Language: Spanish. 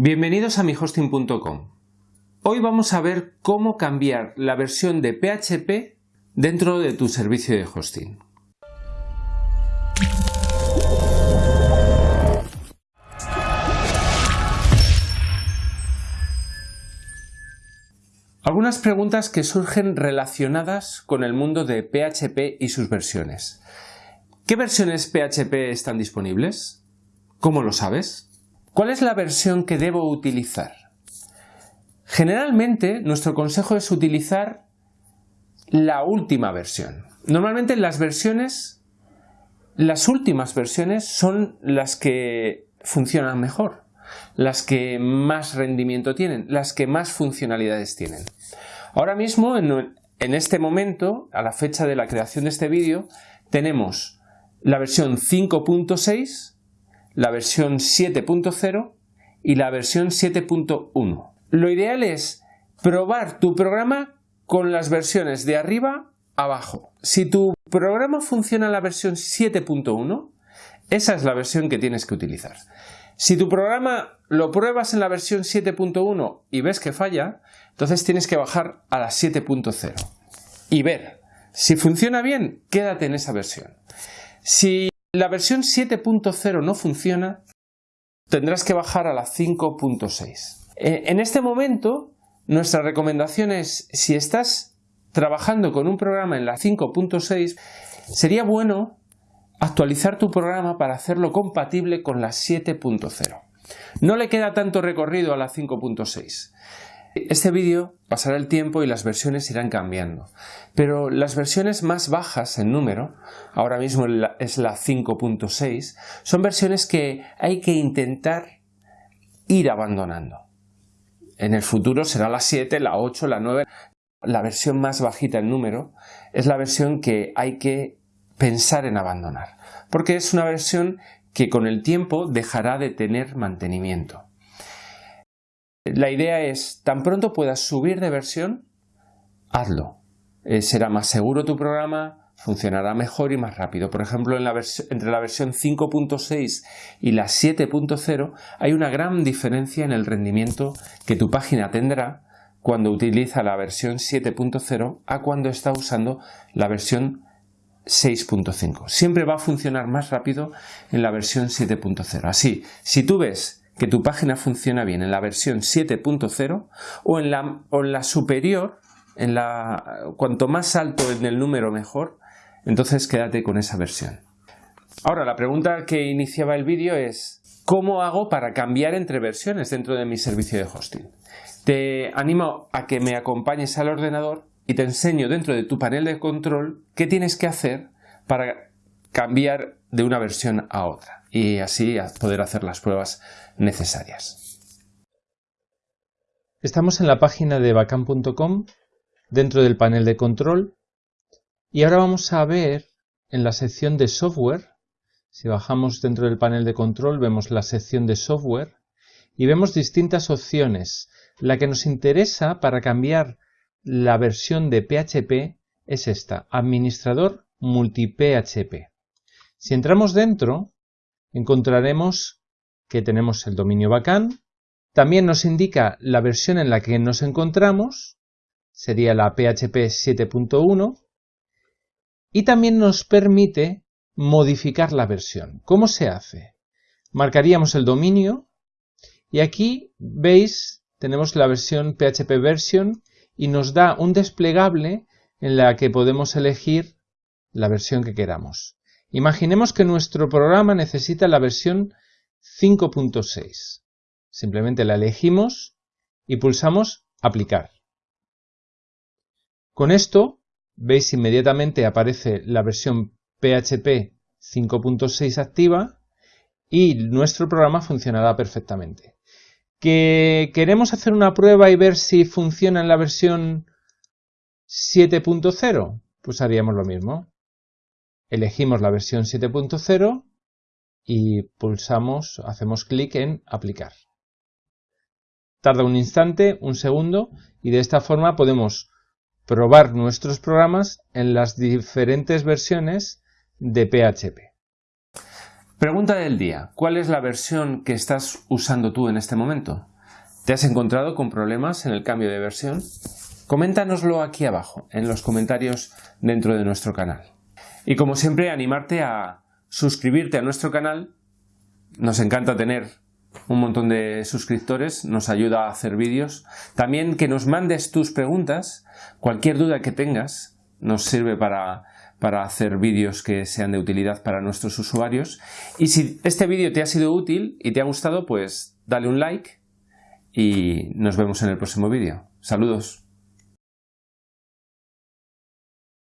Bienvenidos a mihosting.com. Hoy vamos a ver cómo cambiar la versión de PHP dentro de tu servicio de hosting. Algunas preguntas que surgen relacionadas con el mundo de PHP y sus versiones. ¿Qué versiones PHP están disponibles? ¿Cómo lo sabes? ¿Cuál es la versión que debo utilizar? Generalmente nuestro consejo es utilizar la última versión. Normalmente las versiones, las últimas versiones son las que funcionan mejor, las que más rendimiento tienen, las que más funcionalidades tienen. Ahora mismo, en, este momento, a la fecha de la creación de este vídeo, tenemos la versión 5.6 la versión 7.0 y la versión 7.1. Lo ideal es probar tu programa con las versiones de arriba abajo. Si tu programa funciona en la versión 7.1, esa es la versión que tienes que utilizar. Si tu programa lo pruebas en la versión 7.1 y ves que falla, entonces tienes que bajar a la 7.0 y ver. Si funciona bien, quédate en esa versión. Si la versión 7.0 no funciona, tendrás que bajar a la 5.6. Eh, en este momento, nuestra recomendación es, si estás trabajando con un programa en la 5.6, sería bueno actualizar tu programa para hacerlo compatible con la 7.0. No le queda tanto recorrido a la 5.6. Este vídeo pasará el tiempo y las versiones irán cambiando, pero las versiones más bajas en número, ahora mismo es la 5.6, son versiones que hay que intentar ir abandonando. En el futuro será la 7, la 8, la 9. La versión más bajita en número es la versión que hay que pensar en abandonar, porque es una versión que con el tiempo dejará de tener mantenimiento. La idea es, tan pronto puedas subir de versión, hazlo. Eh, será más seguro tu programa, funcionará mejor y más rápido. Por ejemplo, entre la versión 5.6 y la 7.0 hay una gran diferencia en el rendimiento que tu página tendrá cuando utiliza la versión 7.0 a cuando está usando la versión 6.5. Siempre va a funcionar más rápido en la versión 7.0. Así, si tú ves que tu página funciona bien en la versión 7.0 o, en la, en la superior, en la, cuanto más alto en el número mejor, entonces quédate con esa versión. Ahora, la pregunta que iniciaba el vídeo es ¿cómo hago para cambiar entre versiones dentro de mi servicio de hosting? Te animo a que me acompañes al ordenador y te enseño dentro de tu panel de control qué tienes que hacer para cambiar de una versión a otra y así poder hacer las pruebas necesarias. Estamos en la página de bacán.com dentro del panel de control y ahora vamos a ver en la sección de software, si bajamos dentro del panel de control vemos la sección de software y vemos distintas opciones. La que nos interesa para cambiar la versión de PHP es esta, administrador multi-PHP. Si entramos dentro, encontraremos que tenemos el dominio bacán. También nos indica la versión en la que nos encontramos, sería la PHP 7.1, y también nos permite modificar la versión. ¿Cómo se hace? Marcaríamos el dominio y aquí veis tenemos la versión PHP version y nos da un desplegable en la que podemos elegir la versión que queramos. Imaginemos que nuestro programa necesita la versión 5.6. Simplemente la elegimos y pulsamos Aplicar. Con esto, veis inmediatamente aparece la versión PHP 5.6 activa y nuestro programa funcionará perfectamente. ¿Que queremos hacer una prueba y ver si funciona en la versión 7.0? Pues haríamos lo mismo elegimos la versión 7.0 y pulsamos, hacemos clic en aplicar. Tarda un instante, un segundo, y de esta forma podemos probar nuestros programas en las diferentes versiones de PHP. Pregunta del día. ¿Cuál es la versión que estás usando tú en este momento? ¿Te has encontrado con problemas en el cambio de versión? Coméntanoslo aquí abajo, en los comentarios dentro de nuestro canal. Y como siempre, animarte a suscribirte a nuestro canal. Nos encanta tener un montón de suscriptores, nos ayuda a hacer vídeos. También que nos mandes tus preguntas, cualquier duda que tengas, nos sirve para, para hacer vídeos que sean de utilidad para nuestros usuarios. Y si este vídeo te ha sido útil y te ha gustado, pues dale un like y nos vemos en el próximo vídeo. Saludos.